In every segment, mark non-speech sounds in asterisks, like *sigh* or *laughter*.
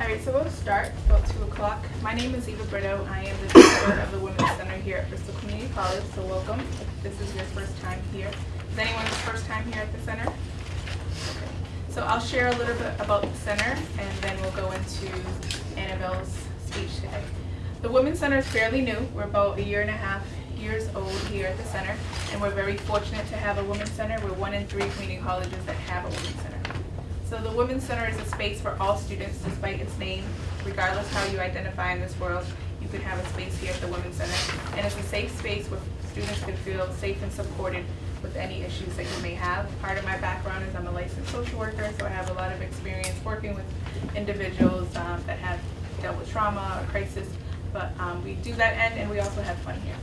All right, so we'll start about two o'clock. My name is Eva Brito. I am the director of the Women's Center here at Bristol Community College, so welcome. If this is your first time here. Is anyone's first time here at the center? Okay. So I'll share a little bit about the center, and then we'll go into Annabelle's speech today. The Women's Center is fairly new. We're about a year and a half years old here at the center, and we're very fortunate to have a Women's Center. We're one in three community colleges that have a Women's Center. So the Women's Center is a space for all students despite its name. Regardless how you identify in this world, you can have a space here at the Women's Center. And it's a safe space where students can feel safe and supported with any issues that you may have. Part of my background is I'm a licensed social worker, so I have a lot of experience working with individuals um, that have dealt with trauma or crisis. But um, we do that end and we also have fun here.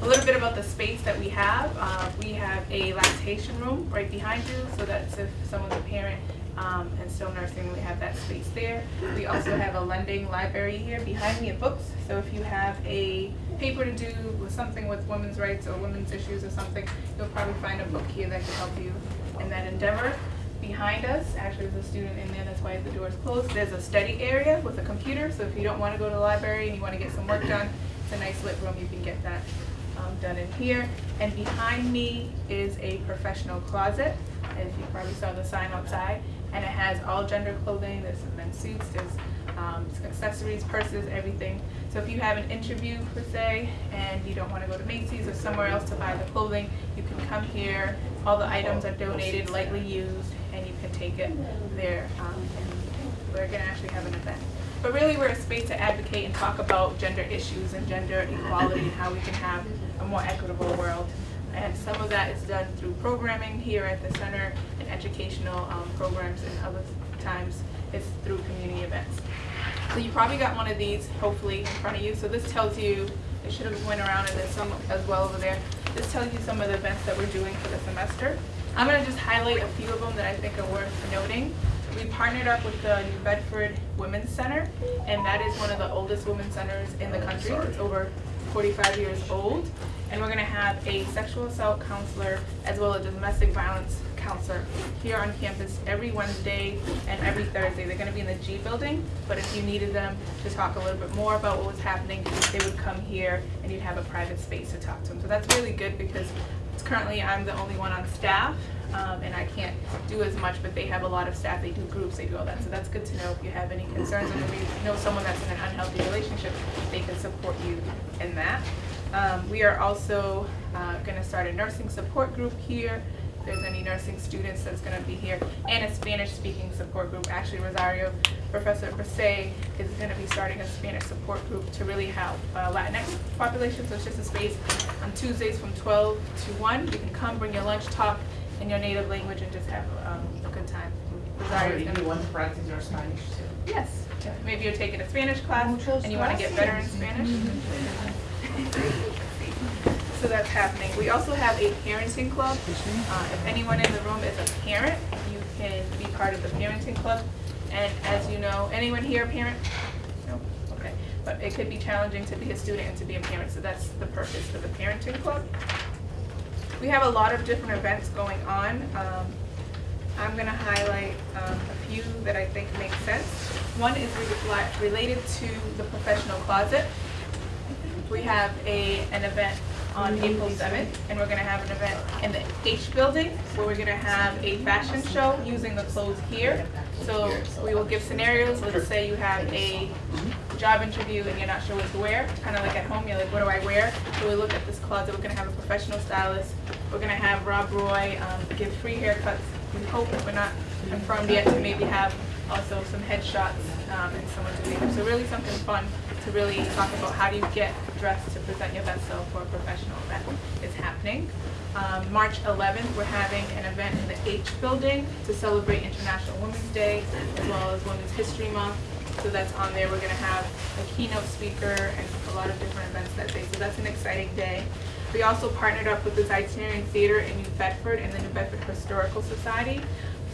A little bit about the space that we have. Uh, we have a lactation room right behind you, so that's if someone's a parent um, and still nursing, we have that space there. We also have a lending library here behind me of books. So if you have a paper to do with something with women's rights or women's issues or something, you'll probably find a book here that can help you in that endeavor. Behind us, actually there's a student in there, that's why the door is closed. There's a study area with a computer, so if you don't want to go to the library and you want to get some work done, it's a nice lit room, you can get that um, done in here. And behind me is a professional closet, as you probably saw the sign outside and it has all gender clothing. There's some men's suits, there's um, accessories, purses, everything. So if you have an interview per se and you don't want to go to Macy's or somewhere else to buy the clothing, you can come here. All the items are donated, lightly used, and you can take it there. Um, and we're going to actually have an event. But really we're a space to advocate and talk about gender issues and gender equality and how we can have a more equitable world. And some of that is done through programming here at the center and educational um, programs and other times it's through community events. So you probably got one of these, hopefully, in front of you. So this tells you, it should have went around and there's some as well over there. This tells you some of the events that we're doing for the semester. I'm going to just highlight a few of them that I think are worth noting. We partnered up with the New Bedford Women's Center, and that is one of the oldest women's centers in the country. It's over 45 years old and we're going to have a sexual assault counselor as well as a domestic violence counselor here on campus every Wednesday and every Thursday. They're going to be in the G building, but if you needed them to talk a little bit more about what was happening, they would come here and you'd have a private space to talk to them. So that's really good because currently I'm the only one on staff um, and I can't do as much, but they have a lot of staff, they do groups, they do all that. So that's good to know if you have any concerns and if you know someone that's in an unhealthy relationship, they can support you in that. Um, we are also uh, going to start a nursing support group here. If there's any nursing students that's going to be here, and a Spanish-speaking support group. Actually, Rosario, Professor Persay is going to be starting a Spanish support group to really help uh, Latinx population. So it's just a space on Tuesdays from 12 to 1. You can come, bring your lunch, talk in your native language, and just have um, a good time. Rosario is going to want to practice your Spanish too. Yes. Maybe you're taking a Spanish class and you want to get better in Spanish. So that's happening. We also have a parenting club. Uh, if anyone in the room is a parent, you can be part of the parenting club. And as you know, anyone here a parent? No? Okay. But it could be challenging to be a student and to be a parent, so that's the purpose for the parenting club. We have a lot of different events going on. Um, I'm going to highlight um, a few that I think make sense. One is related to the professional closet we have a, an event on April 7th, and we're going to have an event in the H building where we're going to have a fashion show using the clothes here. So we will give scenarios. Let's say you have a job interview and you're not sure what to wear, kind of like at home, you're like, what do I wear? So we look at this closet. We're going to have a professional stylist. We're going to have Rob Roy um, give free haircuts. We hope, we're not confirmed yet, to maybe have also some headshots um, and someone to make So really something fun to really talk about how do you get dressed to present your best self for a professional event is happening. Um, March 11th, we're having an event in the H building to celebrate International Women's Day as well as Women's History Month. So that's on there. We're going to have a keynote speaker and a lot of different events that day. So that's an exciting day. We also partnered up with the Itinerant Theater in New Bedford and the New Bedford Historical Society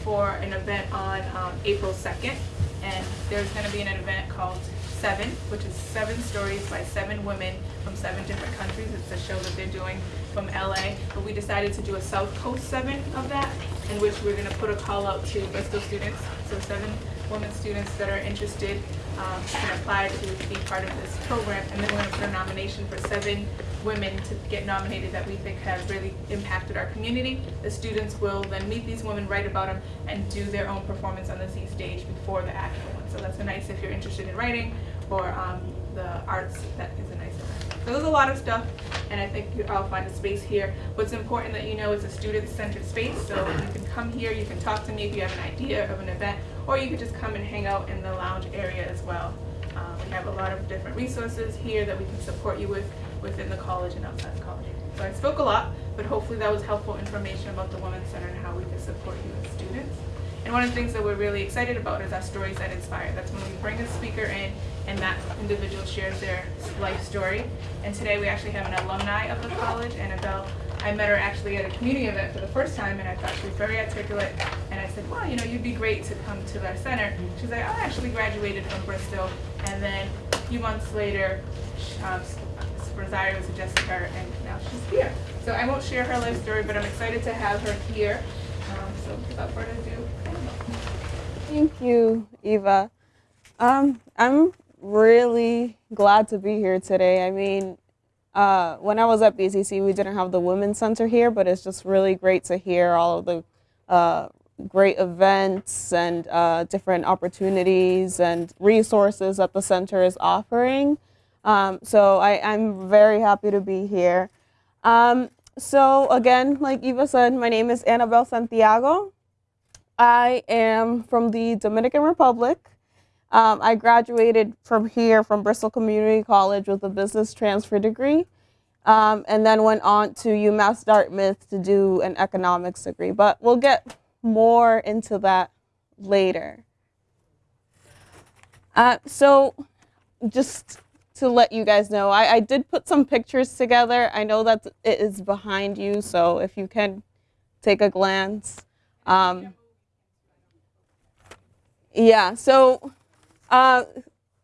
for an event on um, April 2nd. And there's going to be an event called Seven, which is seven stories by seven women from seven different countries. It's a show that they're doing from LA. But we decided to do a South Coast seven of that, in which we're going to put a call out to Bristol students. So seven women students that are interested um, can apply to be part of this program. And then we're going to put a nomination for seven women to get nominated that we think have really impacted our community. The students will then meet these women, write about them, and do their own performance on the Z stage before the actual one. So that's a nice if you're interested in writing or um, the arts, that is a nice event. So there's a lot of stuff, and I think I'll find a space here. What's important that you know is a student-centered space, so you can come here, you can talk to me if you have an idea of an event, or you could just come and hang out in the lounge area as well. Um, we have a lot of different resources here that we can support you with within the college and outside the college. So I spoke a lot, but hopefully that was helpful information about the Women's Center and how we can support you as students. And one of the things that we're really excited about is our stories that inspire. That's when we bring a speaker in and that individual shares their life story. And today we actually have an alumni of the college, Annabelle. I met her actually at a community event for the first time and I thought she was very articulate. And I said, well, you know, you'd be great to come to our center. She's like, I actually graduated from Bristol. And then a few months later, um, Rosario suggested her and now she's here. So I won't share her life story, but I'm excited to have her here. Um, so without further ado, Thank you, Eva. Um, I'm really glad to be here today. I mean, uh, when I was at BCC, we didn't have the Women's Center here, but it's just really great to hear all of the uh, great events and uh, different opportunities and resources that the center is offering. Um, so I, I'm very happy to be here. Um, so again, like Eva said, my name is Annabelle Santiago. I am from the Dominican Republic. Um, I graduated from here from Bristol Community College with a business transfer degree, um, and then went on to UMass Dartmouth to do an economics degree. But we'll get more into that later. Uh, so, just to let you guys know, I, I did put some pictures together. I know that it is behind you, so if you can take a glance. Um, yeah, so uh,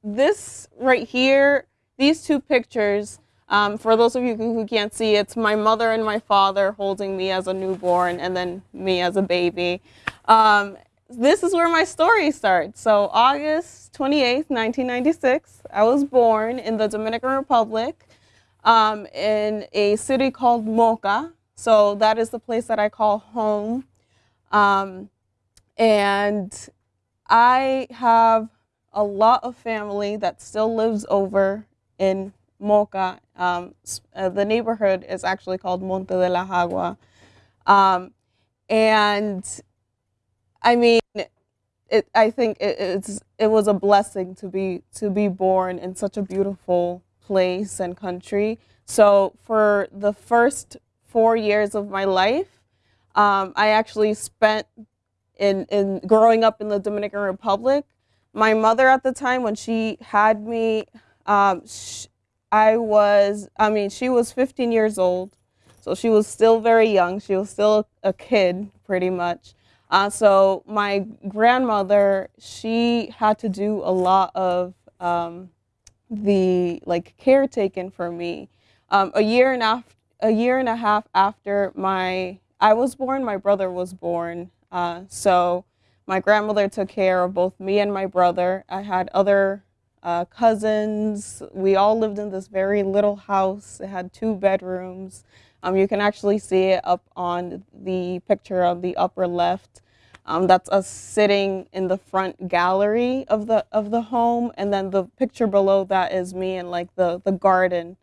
this right here, these two pictures, um, for those of you who can't see, it's my mother and my father holding me as a newborn and then me as a baby. Um, this is where my story starts. So August 28th, 1996, I was born in the Dominican Republic um, in a city called Moca. So that is the place that I call home. Um, and I have a lot of family that still lives over in Moca. Um, uh, the neighborhood is actually called Monte de la Agua. Um, and I mean, it, I think it, it's, it was a blessing to be, to be born in such a beautiful place and country. So for the first four years of my life, um, I actually spent in, in growing up in the Dominican Republic. My mother at the time, when she had me, um, I was, I mean, she was 15 years old. So she was still very young. She was still a kid, pretty much. Uh, so my grandmother, she had to do a lot of um, the like caretaking for me. Um, a year and a year and a half after my I was born, my brother was born. Uh, so my grandmother took care of both me and my brother. I had other uh, cousins. We all lived in this very little house. It had two bedrooms. Um, you can actually see it up on the picture on the upper left. Um, that's us sitting in the front gallery of the of the home, and then the picture below that is me in like the the garden,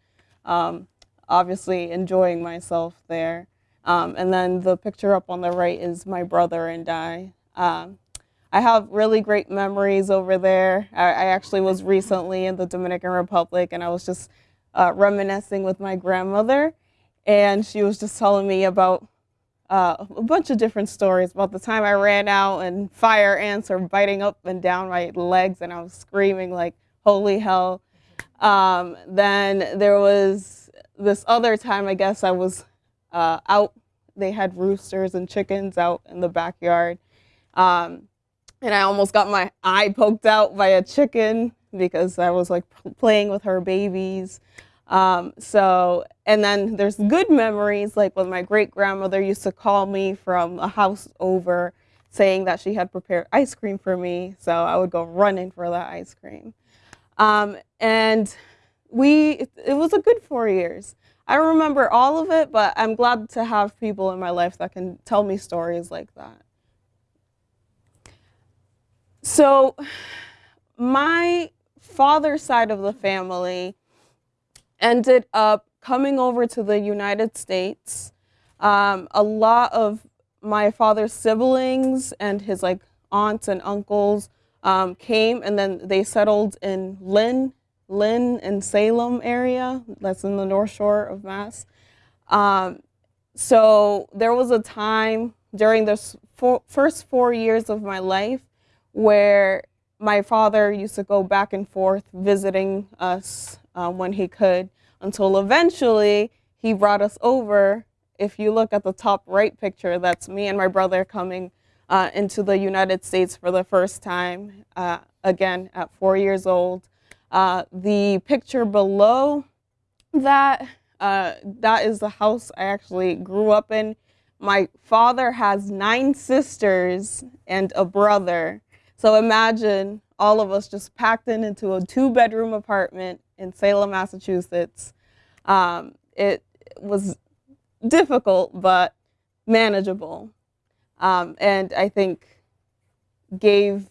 um, obviously enjoying myself there. Um, and then the picture up on the right is my brother and I. Um, I have really great memories over there. I, I actually was recently in the Dominican Republic, and I was just uh, reminiscing with my grandmother, and she was just telling me about uh, a bunch of different stories about the time I ran out and fire ants were biting up and down my legs, and I was screaming like, "Holy hell!" Um, then there was this other time, I guess I was uh, out. They had roosters and chickens out in the backyard, um, and I almost got my eye poked out by a chicken because I was like playing with her babies. Um, so, and then there's good memories, like when my great grandmother used to call me from a house over saying that she had prepared ice cream for me. So I would go running for that ice cream. Um, and we, it, was a good four years. I remember all of it, but I'm glad to have people in my life that can tell me stories like that. So, my father's side of the family ended up coming over to the United States. Um, a lot of my father's siblings and his like aunts and uncles um, came and then they settled in Lynn, Lynn and Salem area. That's in the North Shore of Mass. Um, so there was a time during the first four years of my life where my father used to go back and forth visiting us uh, when he could until eventually he brought us over. If you look at the top right picture, that's me and my brother coming uh, into the United States for the first time, uh, again at four years old. Uh, the picture below that, uh, that is the house I actually grew up in. My father has nine sisters and a brother. So imagine all of us just packed in into a two bedroom apartment in Salem, Massachusetts. Um, it was difficult, but manageable. Um, and I think gave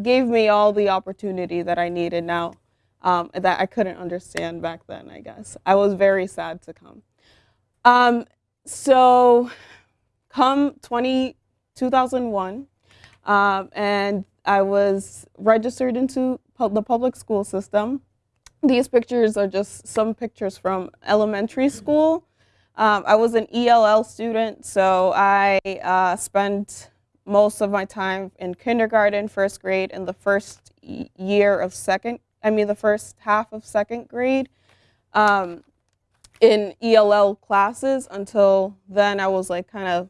gave me all the opportunity that I needed now um, that I couldn't understand back then, I guess. I was very sad to come. Um, so come 20, 2001, um, and I was registered into the public school system. These pictures are just some pictures from elementary school. Um, I was an ELL student, so I uh, spent most of my time in kindergarten, first grade, and the first year of second, I mean the first half of second grade um, in ELL classes until then I was like kind of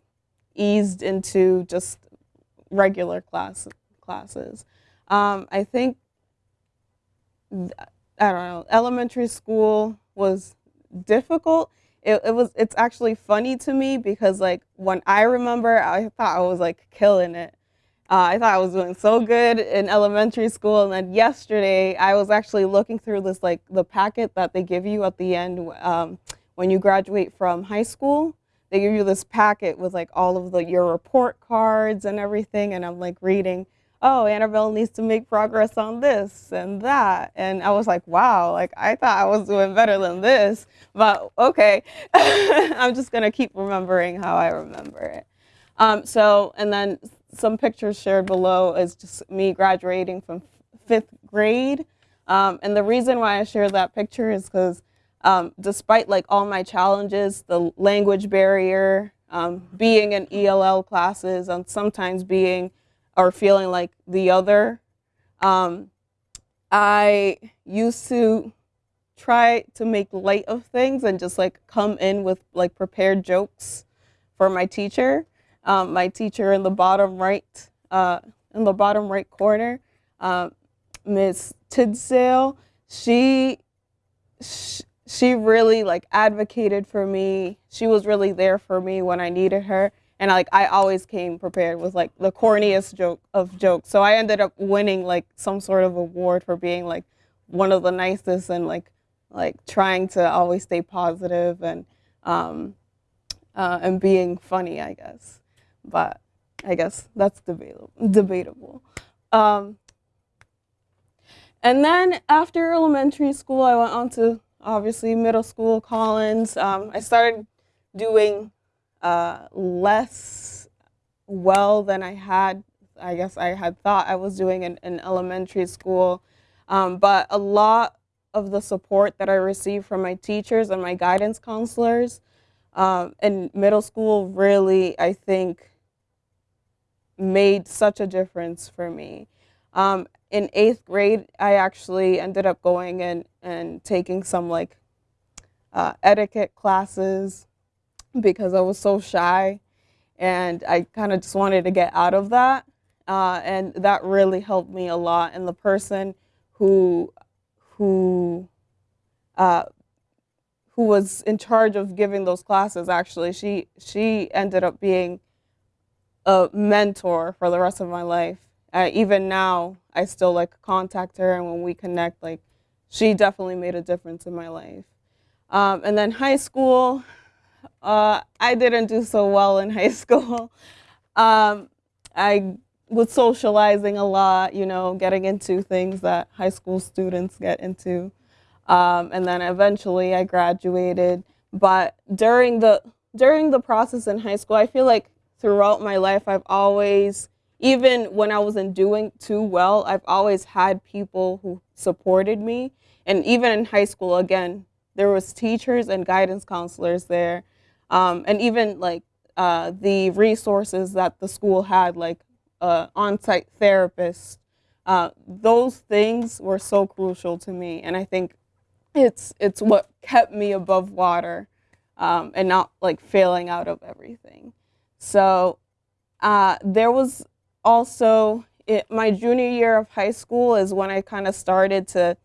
eased into just regular classes classes. Um, I think, I don't know, elementary school was difficult. It, it was, it's actually funny to me because like when I remember, I thought I was like killing it. Uh, I thought I was doing so good in elementary school, and then yesterday I was actually looking through this like the packet that they give you at the end um, when you graduate from high school. They give you this packet with like all of the your report cards and everything, and I'm like reading, oh, Annabelle needs to make progress on this and that. And I was like, wow, like I thought I was doing better than this, but okay. *laughs* I'm just gonna keep remembering how I remember it. Um, so, and then some pictures shared below is just me graduating from fifth grade. Um, and the reason why I share that picture is because um, despite like all my challenges, the language barrier, um, being in ELL classes, and sometimes being or feeling like the other. Um, I used to try to make light of things and just like come in with like prepared jokes for my teacher. Um, my teacher in the bottom right, uh, in the bottom right corner, uh, Miss Tidsale, she, she, she really like advocated for me. She was really there for me when I needed her and like I always came prepared with like the corniest joke of jokes. So I ended up winning like some sort of award for being like one of the nicest and like like trying to always stay positive and um, uh, and being funny, I guess. But I guess that's debatable. Debatable. Um, and then after elementary school, I went on to obviously middle school, Collins. Um, I started doing less well than I had, I guess I had thought I was doing in, in elementary school. Um, but a lot of the support that I received from my teachers and my guidance counselors um, in middle school really, I think, made such a difference for me. Um, in eighth grade, I actually ended up going and, and taking some like uh, etiquette classes because I was so shy and I kind of just wanted to get out of that. Uh, and that really helped me a lot. And the person who, who, uh, who was in charge of giving those classes, actually, she, she ended up being a mentor for the rest of my life. Uh, even now, I still like contact her, and when we connect, like she definitely made a difference in my life. Um, and then high school, uh, I didn't do so well in high *laughs* school. Um, I was socializing a lot, you know, getting into things that high school students get into. Um, and then eventually I graduated. But during the during the process in high school, I feel like throughout my life I've always even when I wasn't doing too well, I've always had people who supported me. And even in high school, again, there was teachers and guidance counselors there. Um, and even like uh, the resources that the school had, like uh, on-site therapists, uh, those things were so crucial to me. And I think it's, it's what kept me above water um, and not like failing out of everything. So uh, there was also it, my junior year of high school is when I kind of started to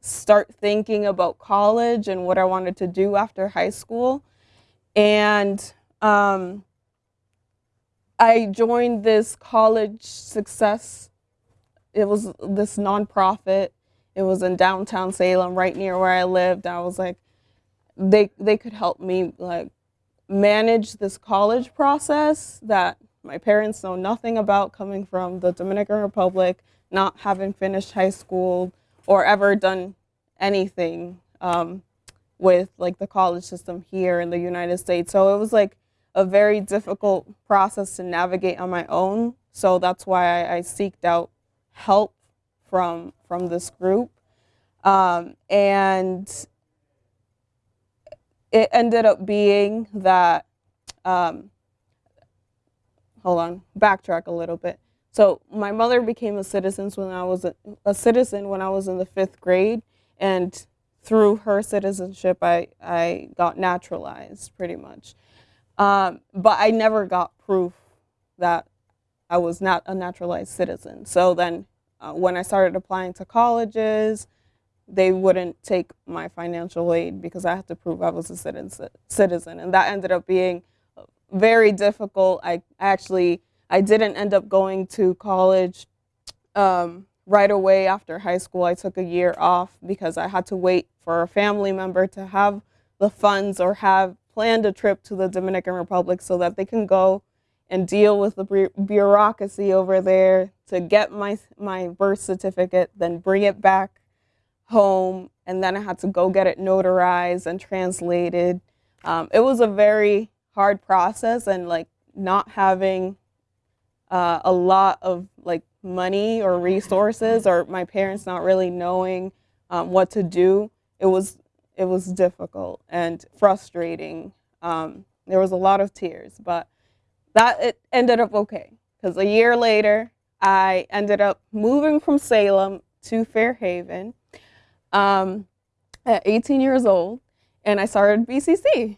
start thinking about college and what I wanted to do after high school. And um, I joined this college success. It was this nonprofit. It was in downtown Salem, right near where I lived. I was like, they they could help me like manage this college process that my parents know nothing about coming from the Dominican Republic, not having finished high school or ever done anything um, with like the college system here in the United States. So it was like a very difficult process to navigate on my own. So that's why I, I seeked out help from from this group. Um, and it ended up being that um, hold on, backtrack a little bit. So my mother became a citizen when I was a, a, citizen when I was in the fifth grade, and through her citizenship, I I got naturalized pretty much. Um, but I never got proof that I was not a naturalized citizen. So then, uh, when I started applying to colleges, they wouldn't take my financial aid because I had to prove I was a citizen, and that ended up being very difficult. I actually, I didn't end up going to college um, right away after high school. I took a year off because I had to wait for a family member to have the funds or have planned a trip to the Dominican Republic so that they can go and deal with the bureaucracy over there to get my, my birth certificate, then bring it back home, and then I had to go get it notarized and translated. Um, it was a very hard process and like not having uh, a lot of like money or resources or my parents not really knowing um, what to do it was it was difficult and frustrating. Um, there was a lot of tears but that it ended up okay because a year later i ended up moving from salem to fairhaven um, at 18 years old and i started bcc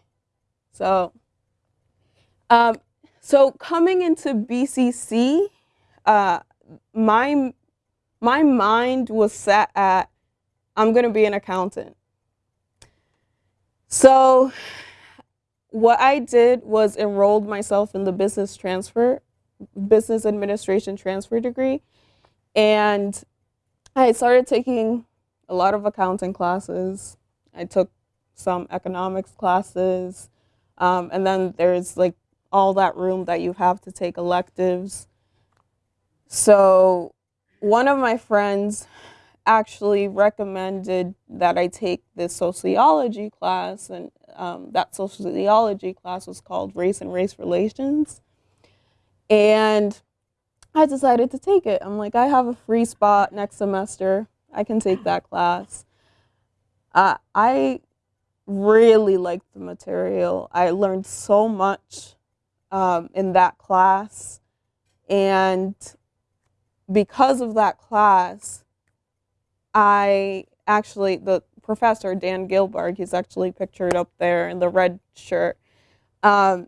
so um, so coming into BCC, uh, my my mind was set at I'm going to be an accountant. So what I did was enrolled myself in the business transfer, business administration transfer degree, and I started taking a lot of accounting classes. I took some economics classes, um, and then there's like all that room that you have to take electives. So one of my friends actually recommended that I take this sociology class, and um, that sociology class was called Race and Race Relations. And I decided to take it. I'm like, I have a free spot next semester. I can take that class. Uh, I really liked the material. I learned so much um, in that class. And because of that class, I actually, the professor, Dan Gilbarg, he's actually pictured up there in the red shirt, um,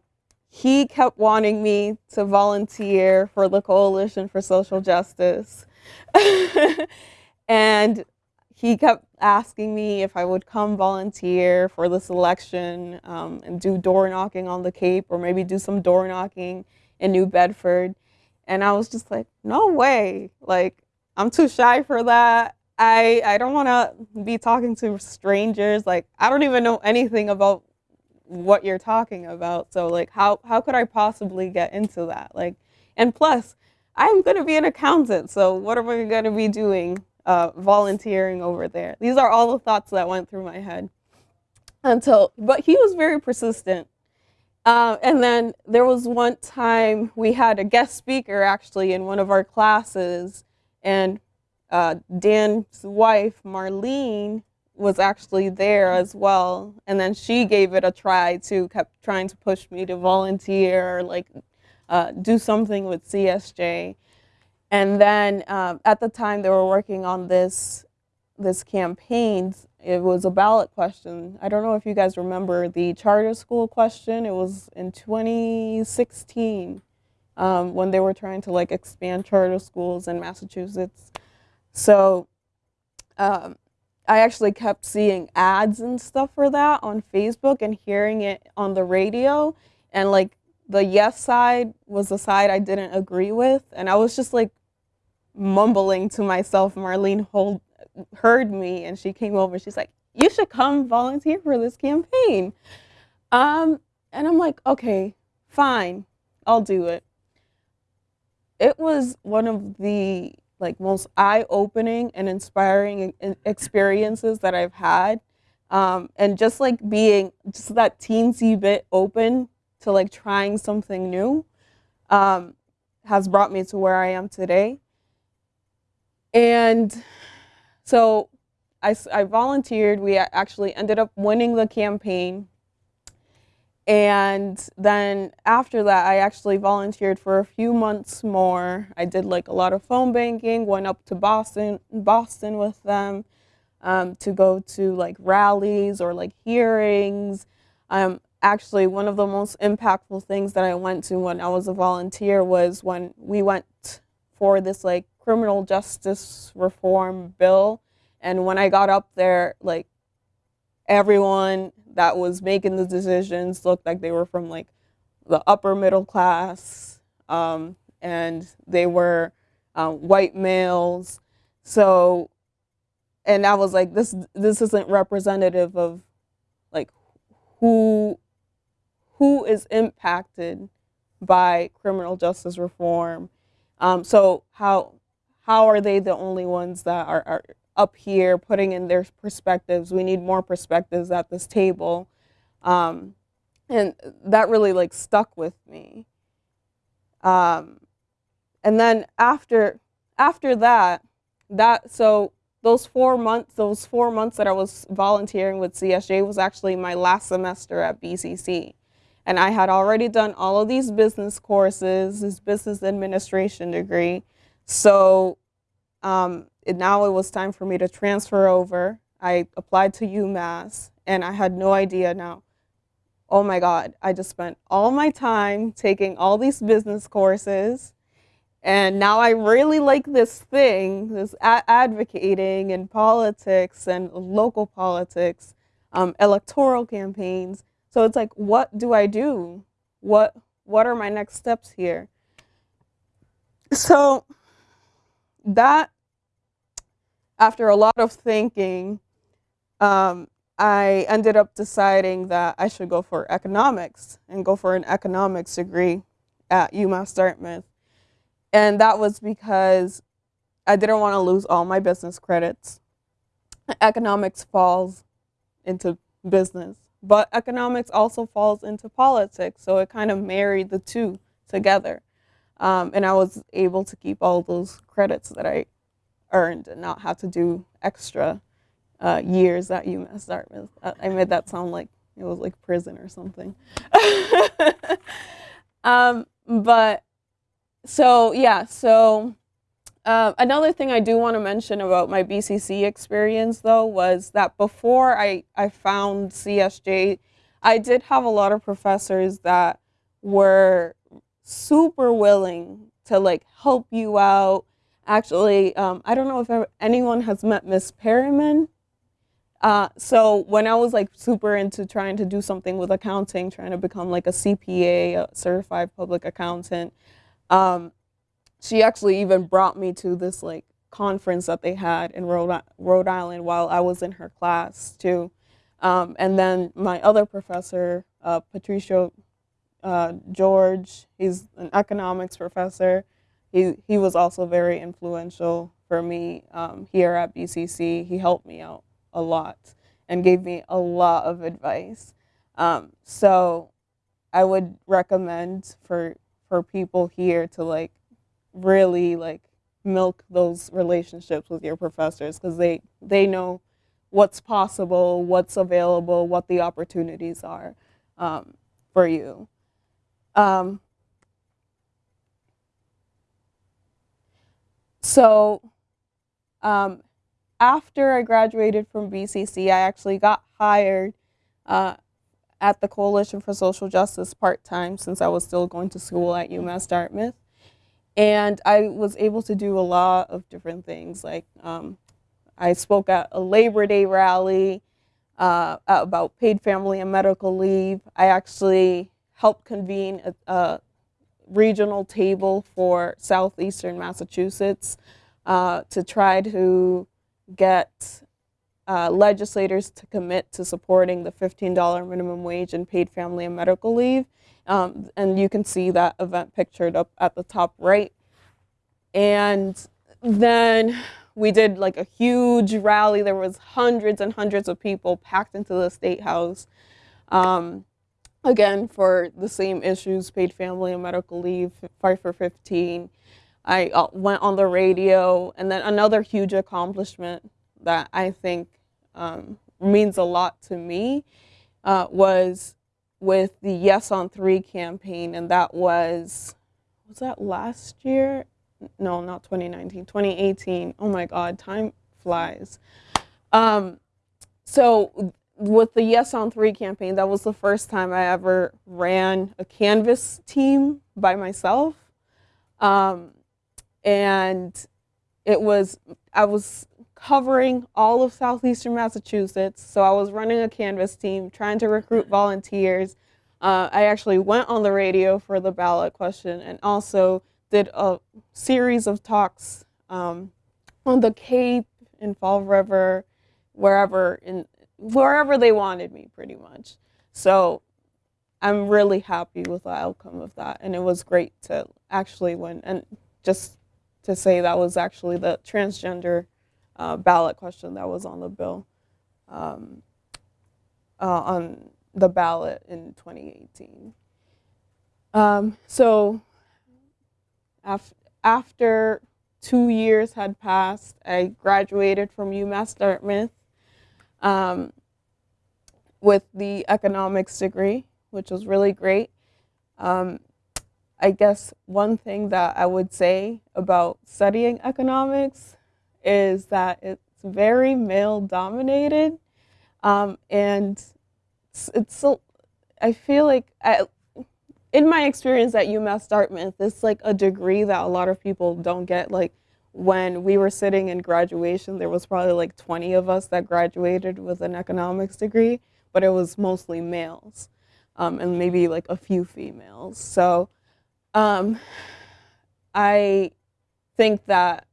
he kept wanting me to volunteer for the Coalition for Social Justice. *laughs* and he kept asking me if I would come volunteer for this election um, and do door knocking on the Cape or maybe do some door knocking in New Bedford. And I was just like, no way. Like, I'm too shy for that. I I don't want to be talking to strangers. Like, I don't even know anything about what you're talking about. So like how how could I possibly get into that? Like and plus, I'm going to be an accountant. So what am I going to be doing uh, volunteering over there? These are all the thoughts that went through my head until but he was very persistent uh, and then there was one time we had a guest speaker actually in one of our classes, and uh, Dan's wife, Marlene, was actually there as well. And then she gave it a try too, kept trying to push me to volunteer or like uh, do something with CSJ. And then um, at the time they were working on this this campaign, it was a ballot question. I don't know if you guys remember the charter school question. It was in 2016 um, when they were trying to like expand charter schools in Massachusetts. So um, I actually kept seeing ads and stuff for that on Facebook and hearing it on the radio. And like the yes side was the side I didn't agree with. And I was just like mumbling to myself, Marlene hold, heard me and she came over. She's like, you should come volunteer for this campaign. Um, and I'm like, okay, fine, I'll do it. It was one of the like most eye-opening and inspiring experiences that I've had. Um, and just like being just that teensy bit open to like trying something new um, has brought me to where I am today. And so I, I volunteered. We actually ended up winning the campaign. And then after that, I actually volunteered for a few months more. I did like a lot of phone banking, went up to Boston, Boston with them um, to go to like rallies or like hearings. Um, actually, one of the most impactful things that I went to when I was a volunteer was when we went for this like criminal justice reform bill. And when I got up there, like everyone that was making the decisions looked like they were from like the upper middle class um, and they were um, white males. So, and I was like, this this isn't representative of like who who is impacted by criminal justice reform. Um, so how how are they the only ones that are, are up here putting in their perspectives. We need more perspectives at this table. Um, and that really like stuck with me. Um, and then after after that, that so those four months, those four months that I was volunteering with CSJ was actually my last semester at BCC. And I had already done all of these business courses, this business administration degree. So um, it, now it was time for me to transfer over. I applied to UMass and I had no idea now. Oh my God, I just spent all my time taking all these business courses and now I really like this thing, this advocating and politics and local politics, um, electoral campaigns. So it's like, what do I do? What, what are my next steps here? So that after a lot of thinking, um, I ended up deciding that I should go for economics and go for an economics degree at UMass Dartmouth. And that was because I didn't want to lose all my business credits. Economics falls into business, but economics also falls into politics. So it kind of married the two together. Um, and I was able to keep all those credits that I earned and not have to do extra uh, years at UMass Dartmouth. I made that sound like it was like prison or something. *laughs* um, but so yeah, so uh, another thing I do want to mention about my BCC experience though was that before I, I found CSJ, I did have a lot of professors that were super willing to like help you out Actually, um, I don't know if anyone has met Miss Perryman. Uh, so when I was like super into trying to do something with accounting, trying to become like a CPA, a certified public accountant, um, she actually even brought me to this like conference that they had in Rhode, Rhode Island while I was in her class too. Um, and then my other professor, uh, Patricio uh, George, he's an economics professor. He, he was also very influential for me um, here at BCC. He helped me out a lot and gave me a lot of advice. Um, so I would recommend for for people here to like really like milk those relationships with your professors because they they know what's possible, what's available, what the opportunities are um, for you. Um, so um, after I graduated from BCC, I actually got hired uh, at the Coalition for Social Justice part-time since I was still going to school at UMass Dartmouth. And I was able to do a lot of different things. Like um, I spoke at a Labor Day rally uh, about paid family and medical leave. I actually helped convene a, a regional table for southeastern Massachusetts uh, to try to get uh, legislators to commit to supporting the $15 minimum wage and paid family and medical leave. Um, and you can see that event pictured up at the top right. And then we did like a huge rally. There was hundreds and hundreds of people packed into the State House. Um, again, for the same issues, paid family and medical leave, fight for 15. I uh, went on the radio, and then another huge accomplishment that I think um, means a lot to me uh, was with the Yes on Three campaign, and that was was that last year? No, not 2019, 2018. Oh my God, time flies. Um, so with the Yes on Three campaign, that was the first time I ever ran a canvass team by myself. Um, and it was I was covering all of southeastern Massachusetts. So I was running a canvass team, trying to recruit volunteers. Uh, I actually went on the radio for the ballot question and also did a series of talks um, on the Cape, in Fall River, wherever in wherever they wanted me, pretty much. So I'm really happy with the outcome of that, and it was great to actually win and just to say that was actually the transgender uh, ballot question that was on the bill, um, uh, on the ballot in 2018. Um, so af after two years had passed, I graduated from UMass Dartmouth um, with the economics degree, which was really great. Um, I guess one thing that I would say about studying economics is that it's very male dominated. Um, and it's, it's I feel like, I, in my experience at UMass Dartmouth, it's like a degree that a lot of people don't get. Like when we were sitting in graduation, there was probably like 20 of us that graduated with an economics degree, but it was mostly males um, and maybe like a few females. So um, I think that,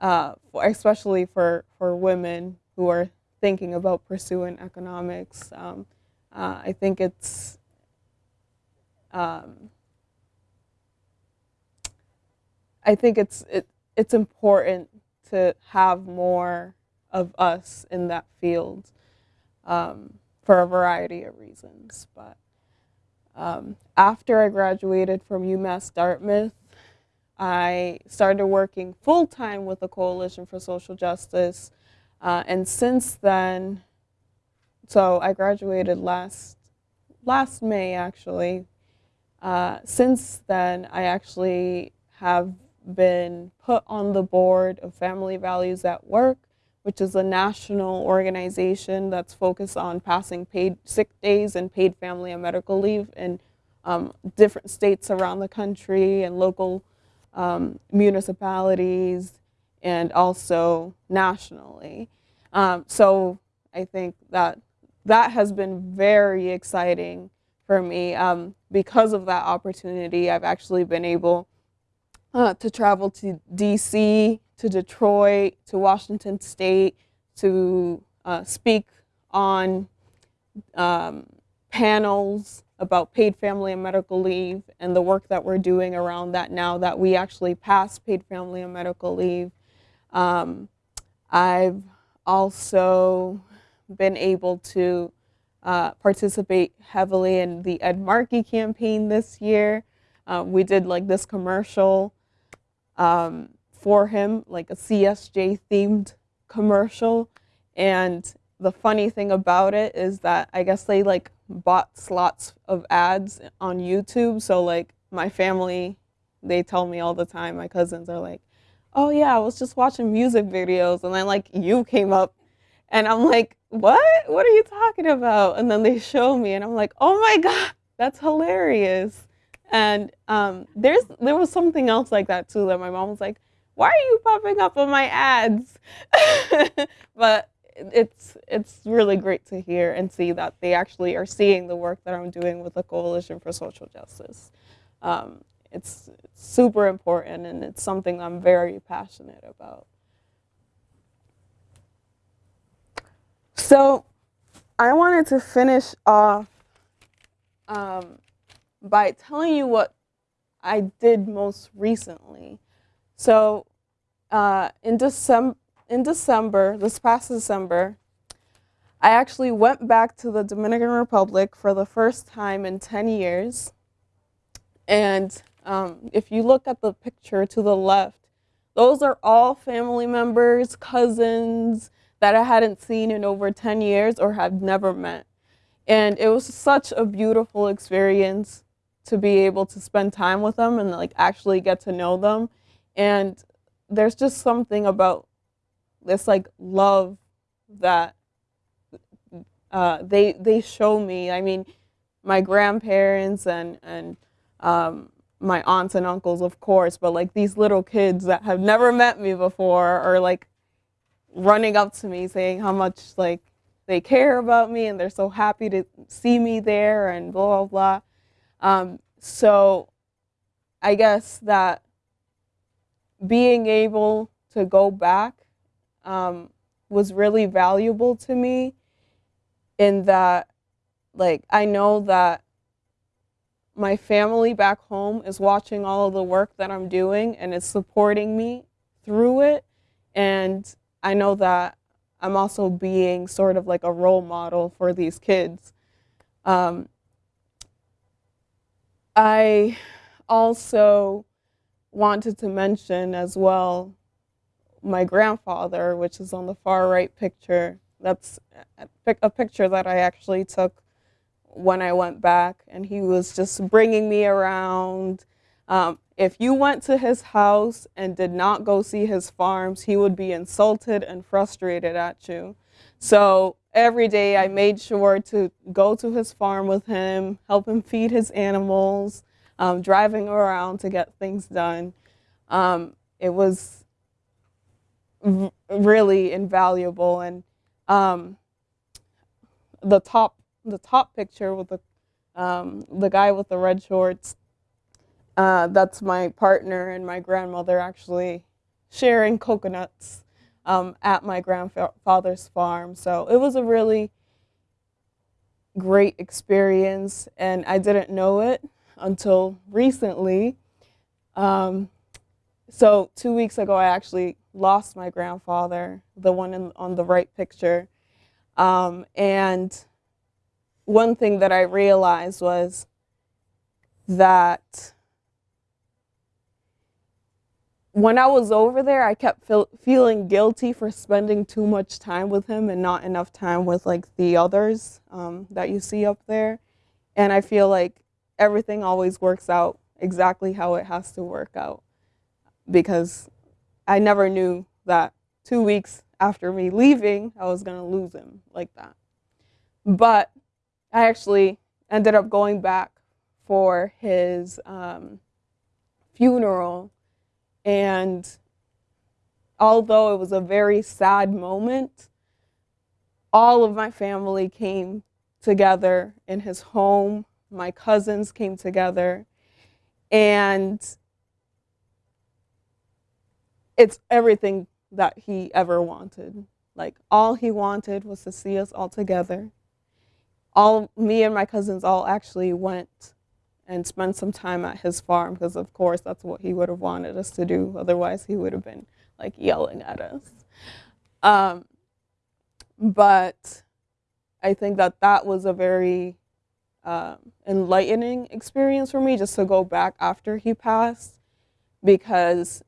uh, especially for, for women who are thinking about pursuing economics, um, uh, I think it's um, I think it's it, it's important to have more of us in that field um, for a variety of reasons. But um, after I graduated from UMass Dartmouth, I started working full time with the Coalition for Social Justice. Uh, and since then, so I graduated last, last May actually. Uh, since then, I actually have been put on the board of Family Values at Work, which is a national organization that's focused on passing paid sick days and paid family and medical leave in um, different states around the country and local um, municipalities and also nationally. Um, so I think that that has been very exciting for me. Um, because of that opportunity, I've actually been able uh, to travel to DC, to Detroit, to Washington State, to uh, speak on um, panels about paid family and medical leave and the work that we're doing around that now that we actually passed paid family and medical leave. Um, I've also been able to uh, participate heavily in the Ed Markey campaign this year. Uh, we did like this commercial um, for him, like a CSJ themed commercial. And the funny thing about it is that I guess they like bought slots of ads on YouTube. So like my family, they tell me all the time, my cousins are like, oh yeah, I was just watching music videos and then like you came up and I'm like, what? What are you talking about? And then they show me and I'm like, oh my God, that's hilarious. And um, there's there was something else like that too that my mom was like, why are you popping up on my ads? *laughs* but it's it's really great to hear and see that they actually are seeing the work that I'm doing with the Coalition for Social Justice. Um, it's, super important and it's something I'm very passionate about. So I wanted to finish off um, by telling you what I did most recently. So uh, in, December, in December, this past December, I actually went back to the Dominican Republic for the first time in 10 years. And um, if you look at the picture to the left, those are all family members, cousins that I hadn't seen in over 10 years or had never met. And it was such a beautiful experience to be able to spend time with them and like actually get to know them. And there's just something about this like love that uh, they they show me. I mean, my grandparents and and um, my aunts and uncles, of course, but like these little kids that have never met me before are like running up to me saying how much like they care about me and they're so happy to see me there and blah blah blah. Um, so I guess that being able to go back um, was really valuable to me in that like I know that my family back home is watching all of the work that I'm doing and is supporting me through it and I know that I'm also being sort of like a role model for these kids. Um, I also wanted to mention as well my grandfather, which is on the far right picture. That's a picture that I actually took when I went back, and he was just bringing me around. Um, if you went to his house and did not go see his farms, he would be insulted and frustrated at you. So every day I made sure to go to his farm with him, help him feed his animals, um, driving around to get things done. Um, it was really invaluable and um, the top the top picture with the um, the guy with the red shorts uh, that's my partner and my grandmother actually sharing coconuts um, at my grandfather's farm. So it was a really great experience, and I didn't know it until recently. Um, so two weeks ago, I actually lost my grandfather, the one in, on the right picture. Um, and one thing that I realized was that when I was over there, I kept feel, feeling guilty for spending too much time with him and not enough time with like the others um, that you see up there. And I feel like everything always works out exactly how it has to work out because I never knew that two weeks after me leaving, I was going to lose him like that. But I actually ended up going back for his um, funeral and although it was a very sad moment, all of my family came together in his home. My cousins came together. And it's everything that he ever wanted. Like all he wanted was to see us all together. All me and my cousins all actually went and spend some time at his farm because of course that's what he would have wanted us to do. Otherwise he would have been like yelling at us. Um, but I think that that was a very uh, enlightening experience for me just to go back after he passed because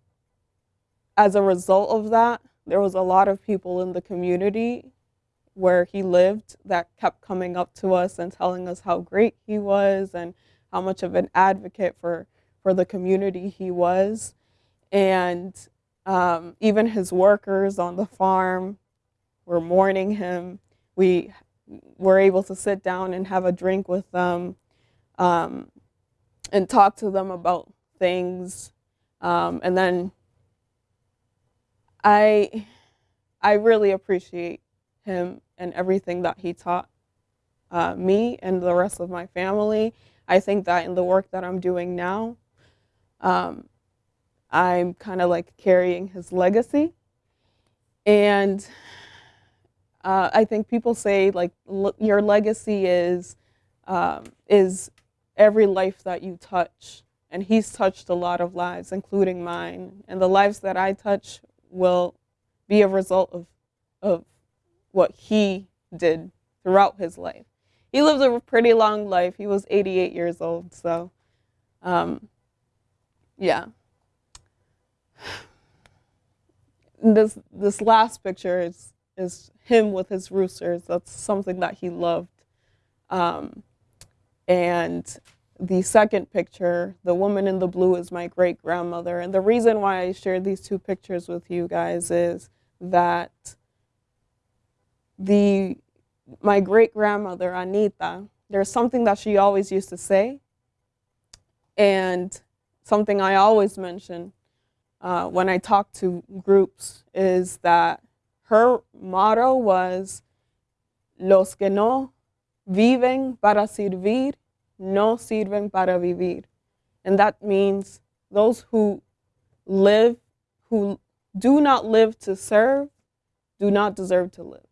as a result of that, there was a lot of people in the community where he lived that kept coming up to us and telling us how great he was and how much of an advocate for, for the community he was. And um, even his workers on the farm were mourning him. We were able to sit down and have a drink with them um, and talk to them about things. Um, and then I, I really appreciate him and everything that he taught uh, me and the rest of my family. I think that in the work that I'm doing now, um, I'm kind of like carrying his legacy. And uh, I think people say like your legacy is um, is every life that you touch, and he's touched a lot of lives, including mine. And the lives that I touch will be a result of, of what he did throughout his life. He lived a pretty long life. He was 88 years old, so um, yeah. This this last picture is is him with his roosters. That's something that he loved. Um, and the second picture, the woman in the blue is my great grandmother. And the reason why I share these two pictures with you guys is that the my great grandmother, Anita, there's something that she always used to say, and something I always mention uh, when I talk to groups is that her motto was, Los que no viven para servir no sirven para vivir. And that means those who live, who do not live to serve, do not deserve to live.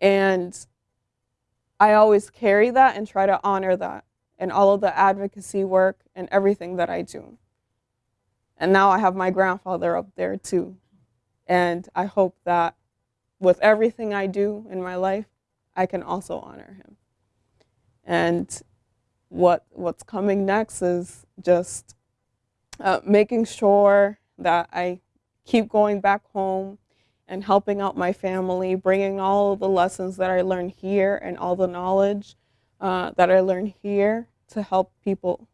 And I always carry that and try to honor that in all of the advocacy work and everything that I do. And now I have my grandfather up there too. And I hope that with everything I do in my life, I can also honor him. And what what's coming next is just uh, making sure that I keep going back home and helping out my family, bringing all the lessons that I learned here and all the knowledge uh, that I learned here to help people,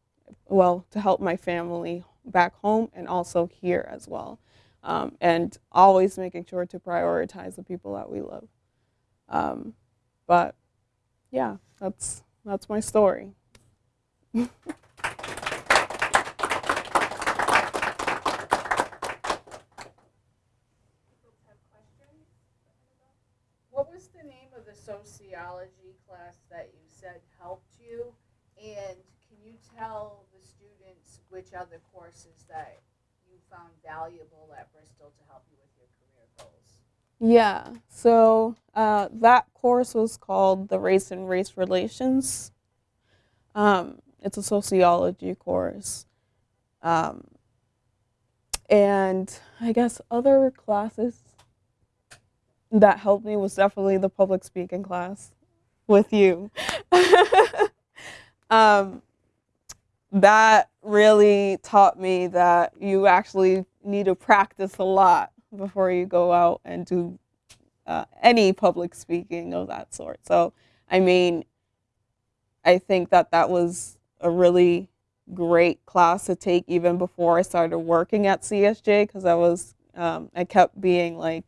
well, to help my family back home and also here as well. Um, and always making sure to prioritize the people that we love. Um, but yeah, that's, that's my story. *laughs* What was the name of the sociology class that you said helped you? And can you tell the students which other courses that you found valuable at Bristol to help you with your career goals? Yeah, so uh, that course was called the Race and Race Relations. Um, it's a sociology course. Um, and I guess other classes that helped me was definitely the public speaking class with you. *laughs* um, that really taught me that you actually need to practice a lot before you go out and do uh, any public speaking of that sort. So, I mean, I think that that was a really great class to take even before I started working at CSJ because I was um, I kept being like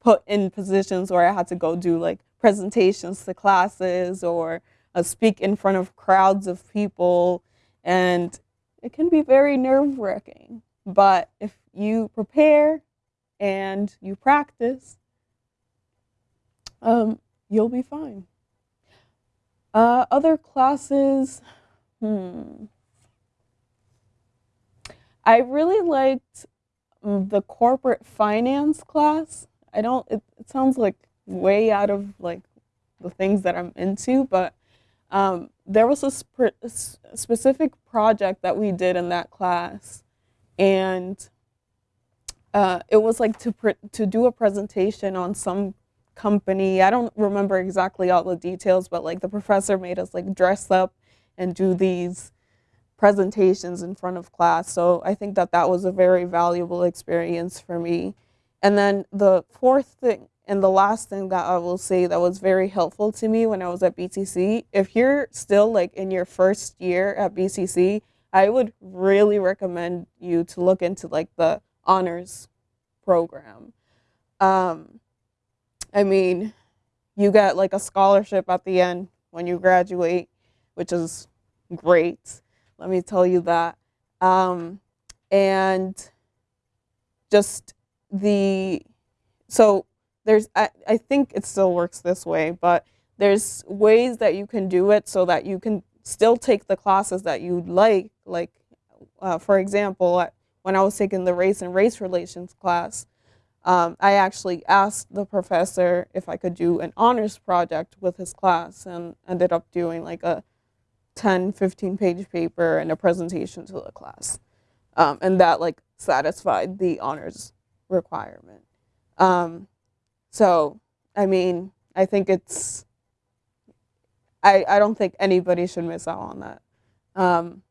put in positions where I had to go do like presentations to classes or uh, speak in front of crowds of people and it can be very nerve-wracking but if you prepare and you practice Um, you'll be fine. Uh, other classes, hmm. I really liked mm, the corporate finance class. I don't. It, it sounds like way out of like the things that I'm into, but um, there was a sp- specific project that we did in that class, and uh, it was like to to do a presentation on some company. I don't remember exactly all the details, but like the professor made us like dress up and do these presentations in front of class. So I think that that was a very valuable experience for me. And then the fourth thing and the last thing that I will say that was very helpful to me when I was at BCC, if you're still like in your first year at BCC, I would really recommend you to look into like the honors program. Um, I mean, you get like a scholarship at the end when you graduate, which is great. Let me tell you that. Um, and just the, so there's, I, I think it still works this way, but there's ways that you can do it so that you can still take the classes that you'd like. Like, uh, for example, when I was taking the race and race relations class, um, I actually asked the professor if I could do an honors project with his class and ended up doing like a 10, 15 page paper and a presentation to the class. Um, and that like satisfied the honors requirement. Um, so, I mean, I think it's, I, I don't think anybody should miss out on that. Um,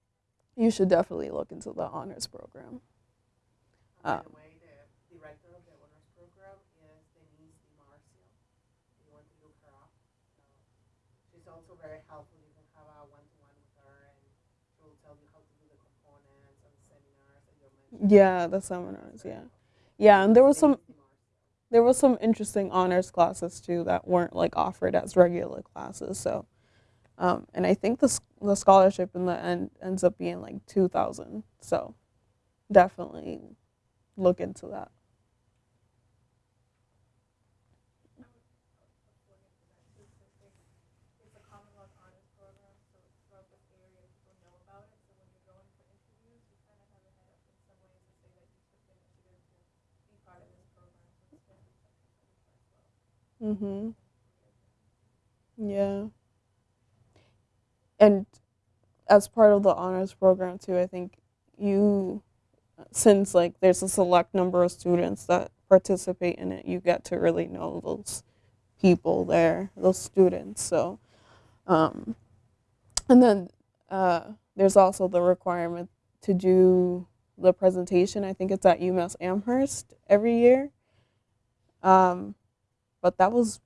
you should definitely look into the honors program. By the way, the director of the honors program is Denise DiMarcio. You want to look her up. She's also very helpful. You can have a one-to-one with her and she will tell you how to do the components and the seminars that you're mentioning. Yeah, the seminars, yeah. Yeah, and there was some there was some interesting honors classes too that weren't like offered as regular classes. So, um, and I think the the scholarship in the end ends up being like two thousand. So, definitely look into that. It's a Commonwealth honors program, so it's throughout this area, people know about it, so when you're going for interviews, you kind of have a head up in some ways to say that you took the initiative to be part of this program, so it's going to be something for you as well. Mhm. Yeah. And as part of the honors program too, I think you since like there's a select number of students that participate in it, you get to really know those people there, those students. So, um, and then uh, there's also the requirement to do the presentation. I think it's at UMass Amherst every year. Um, but that was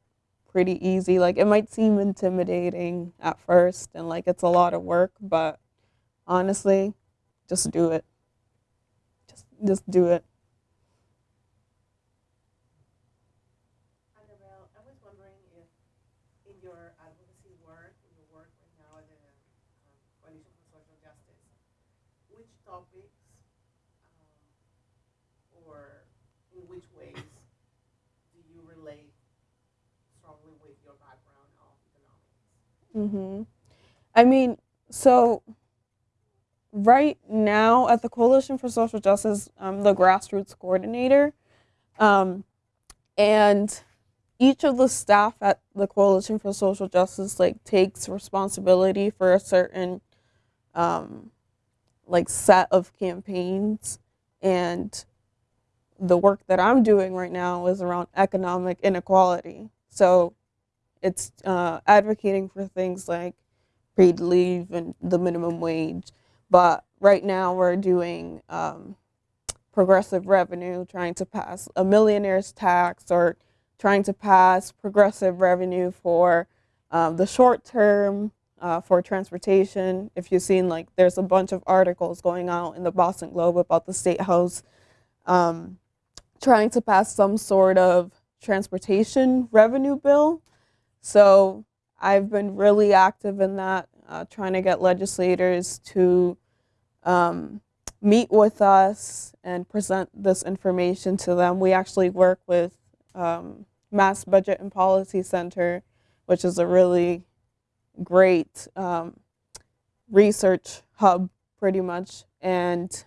pretty easy. Like it might seem intimidating at first and like it's a lot of work, but honestly, just do it. Just just do it. Annabelle, I was wondering if in your advocacy work, in your work right now at the um, Coalition for Social Justice, which topics um, or in which ways do you relate strongly with your background of Mhm. I mean, so right now at the Coalition for Social Justice, I'm the grassroots coordinator. Um, and each of the staff at the Coalition for Social Justice like takes responsibility for a certain um, like set of campaigns and the work that I'm doing right now is around economic inequality. So it's uh, advocating for things like paid leave and the minimum wage. But right now we're doing um, progressive revenue, trying to pass a millionaire's tax or trying to pass progressive revenue for um, the short term uh, for transportation. If you've seen, like, there's a bunch of articles going out in the Boston Globe about the State House um, trying to pass some sort of transportation revenue bill. So I've been really active in that, uh, trying to get legislators to um, meet with us and present this information to them. We actually work with um, Mass Budget and Policy Center, which is a really great um, research hub, pretty much. And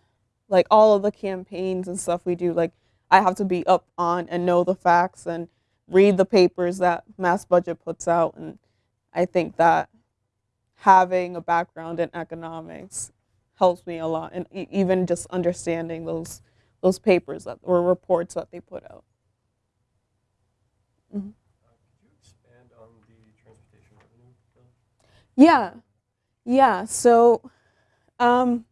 like all of the campaigns and stuff we do, like I have to be up on and know the facts and read the papers that Mass Budget puts out. And I think that having a background in economics helps me a lot, and e- even just understanding those those papers that or reports that they put out. Uh, Could you expand on the transportation revenue bill? Yeah, yeah. So, um,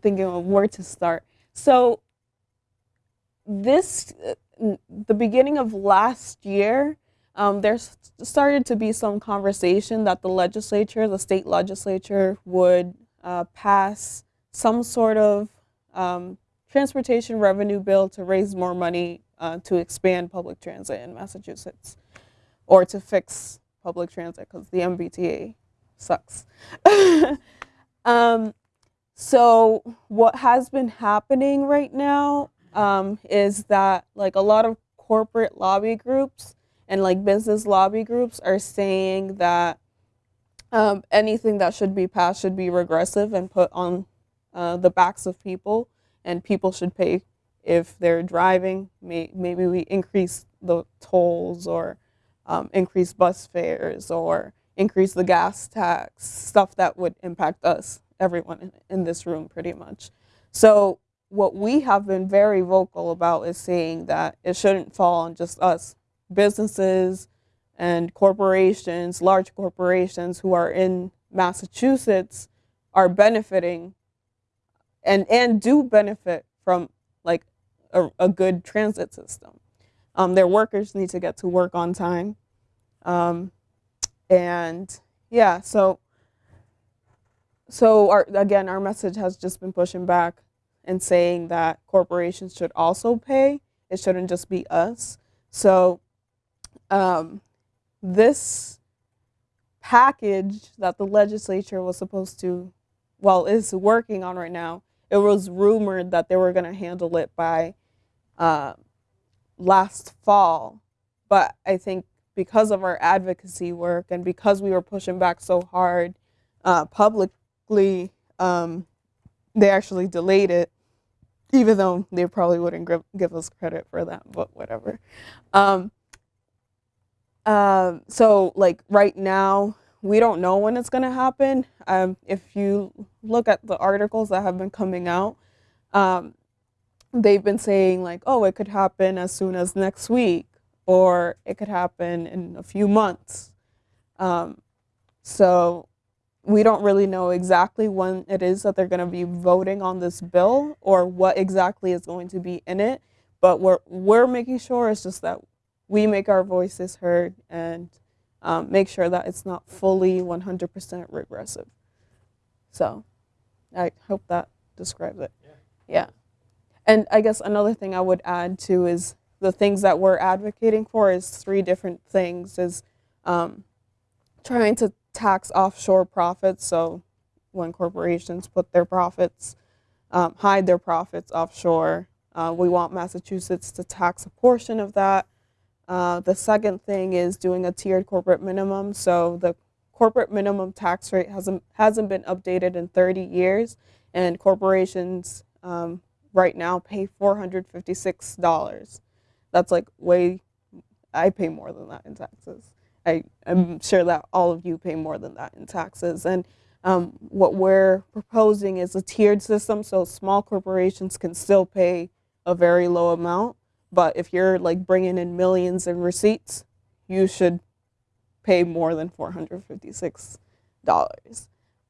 thinking of where to start. So, this, the beginning of last year, um, there started to be some conversation that the legislature, the state legislature, would uh, pass some sort of um, transportation revenue bill to raise more money uh, to expand public transit in Massachusetts or to fix public transit because the MBTA sucks. *laughs* um, so what has been happening right now um, is that like a lot of corporate lobby groups and like business lobby groups are saying that um, anything that should be passed should be regressive and put on uh, the backs of people, and people should pay if they're driving. May, maybe we increase the tolls or um, increase bus fares or increase the gas tax, stuff that would impact us, everyone in, in this room, pretty much. So, what we have been very vocal about is saying that it shouldn't fall on just us, businesses and corporations, large corporations who are in Massachusetts are benefiting and, and do benefit from like a, a good transit system. Um, their workers need to get to work on time. Um, and yeah, so so our, again, our message has just been pushing back and saying that corporations should also pay. It shouldn't just be us. So um, this package that the legislature was supposed to, well, is working on right now, it was rumored that they were going to handle it by uh, last fall. But I think because of our advocacy work and because we were pushing back so hard uh, publicly, um, they actually delayed it, even though they probably wouldn't give, give us credit for that, but whatever. Um, um, so, like right now, we don't know when it's going to happen. Um, if you look at the articles that have been coming out, um, they've been saying like, oh, it could happen as soon as next week, or it could happen in a few months. Um, so we don't really know exactly when it is that they're going to be voting on this bill or what exactly is going to be in it. But we're we're making sure it's just that we make our voices heard and um, make sure that it's not fully 100% regressive. So I hope that describes it. Yeah. Yeah. And I guess another thing I would add too is the things that we're advocating for is three different things is um, trying to tax offshore profits. So when corporations put their profits, um, hide their profits offshore, uh, we want Massachusetts to tax a portion of that. Uh, the second thing is doing a tiered corporate minimum. So the corporate minimum tax rate hasn't hasn't been updated in 30 years, and corporations um, right now pay 456 dollars. That's like way. I pay more than that in taxes. I, I'm sure that all of you pay more than that in taxes. And um, what we're proposing is a tiered system, so small corporations can still pay a very low amount. But if you're like bringing in millions in receipts, you should pay more than $456.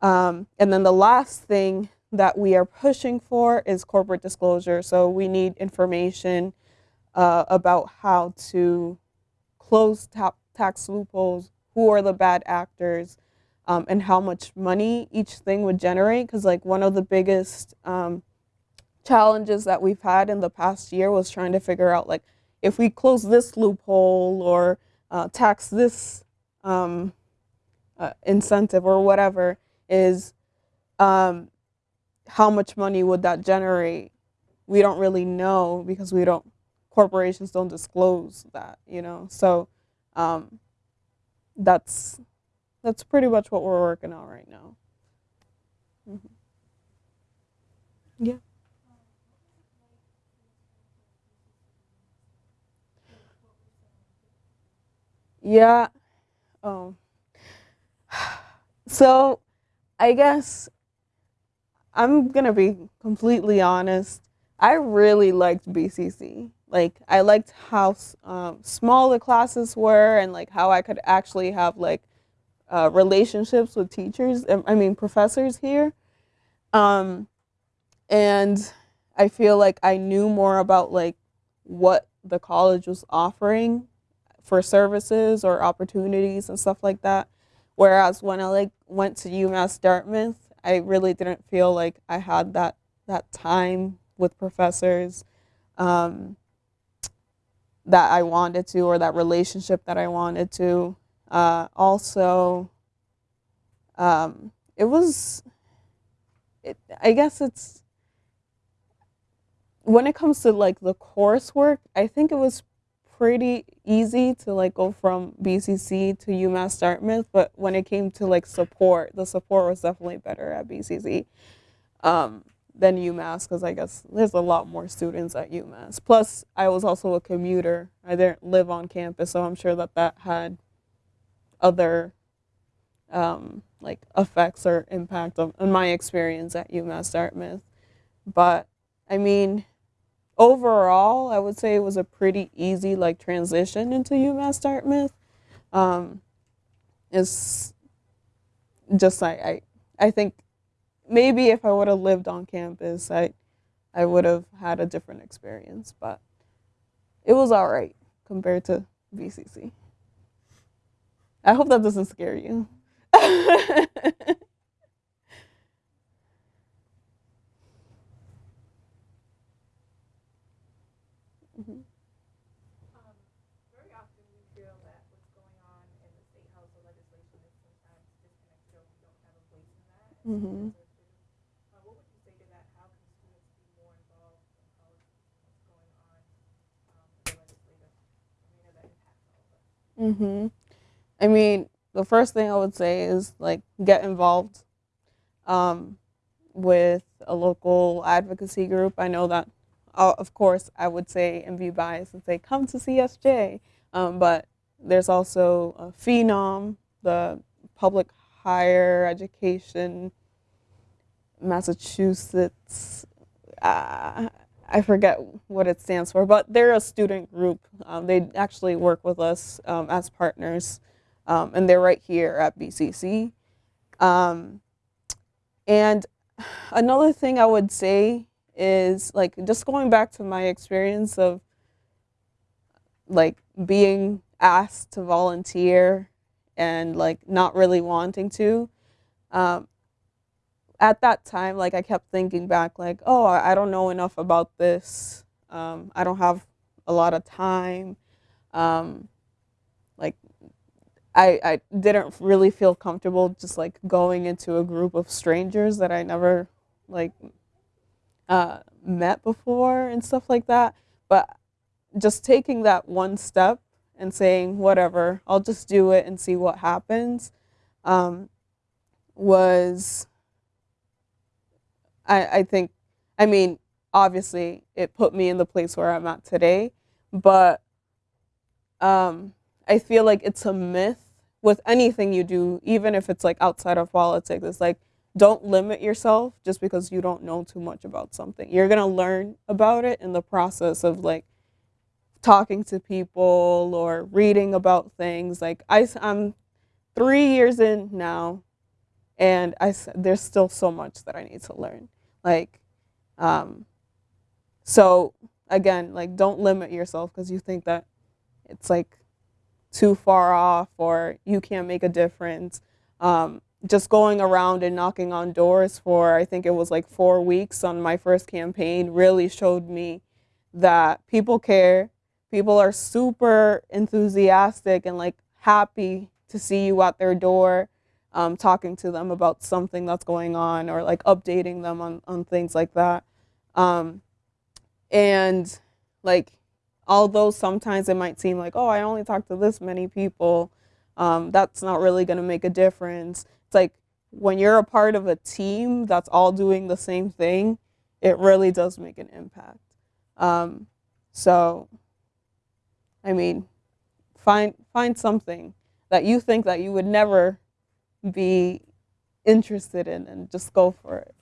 Um, and then the last thing that we are pushing for is corporate disclosure. So we need information uh, about how to close ta- tax loopholes, who are the bad actors, um, and how much money each thing would generate. Because like one of the biggest um, challenges that we've had in the past year was trying to figure out like if we close this loophole or uh, tax this um, uh, incentive or whatever is um, how much money would that generate we don't really know because we don't corporations don't disclose that, you know. So um, that's that's pretty much what we're working on right now. Mhm. Yeah. Yeah. Oh. So, I guess I'm gonna be completely honest. I really liked BCC. Like, I liked how um, small the classes were, and like how I could actually have like uh, relationships with teachers. um, I mean, professors here. Um, and I feel like I knew more about like what the college was offering for services or opportunities and stuff like that. Whereas when I like went to UMass Dartmouth, I really didn't feel like I had that that time with professors um, that I wanted to, or that relationship that I wanted to. Uh, also, um, it was. It, I guess it's when it comes to like the coursework. I think it was pretty easy to like go from BCC to UMass Dartmouth, but when it came to like support, the support was definitely better at BCC um, than UMass because I guess there's a lot more students at UMass. Plus, I was also a commuter. I didn't live on campus, so I'm sure that that had other um, like effects or impact on, on my experience at UMass Dartmouth. But I mean, overall, I would say it was a pretty easy like transition into UMass Dartmouth. Um, it's just I, I I think maybe if I would have lived on campus, I I would have had a different experience, but it was all right compared to BCC. I hope that doesn't scare you. *laughs* Mhm. Um, very often we feel that what's going on in the state house or legislation is sometimes disconnected or we don't have a voice in that. as Mhm. students or students. Uh, what would you say to that? How can students be more involved in politics and what's going on um, in the legislative arena that impacts all Mhm. I mean, the first thing I would say is like get involved um, with a local advocacy group. I know that, uh, of course, I would say and be biased and say come to CSJ, um, but there's also a Phenom, the Public Higher Education Massachusetts. Uh, I forget what it stands for, but they're a student group. Um, they actually work with us um, as partners, um, and they're right here at BCC. Um, and another thing I would say is like just going back to my experience of like being asked to volunteer and like not really wanting to. Um, at that time, like I kept thinking back, like, oh, I don't know enough about this. Um, I don't have a lot of time. Um, like, I I didn't really feel comfortable just like going into a group of strangers that I never like uh, met before and stuff like that. But just taking that one step and saying, whatever, I'll just do it and see what happens, um, was I, I think, I mean, obviously it put me in the place where I'm at today, but um, I feel like it's a myth with anything you do, even if it's like outside of politics. It's like, don't limit yourself just because you don't know too much about something. You're going to learn about it in the process of like talking to people or reading about things. Like, I, I'm three years in now, and I, there's still so much that I need to learn. Like, um, so again, like, don't limit yourself because you think that it's like too far off or you can't make a difference. Um, just going around and knocking on doors for, I think it was like four weeks on my first campaign, really showed me that people care. People are super enthusiastic and like happy to see you at their door, um, talking to them about something that's going on or like updating them on, on things like that. Um, and like although sometimes it might seem like, oh, I only talk to this many people, um, that's not really going to make a difference. It's like when you're a part of a team that's all doing the same thing, it really does make an impact. Um, so, I mean, find find something that you think that you would never be interested in, and just go for it.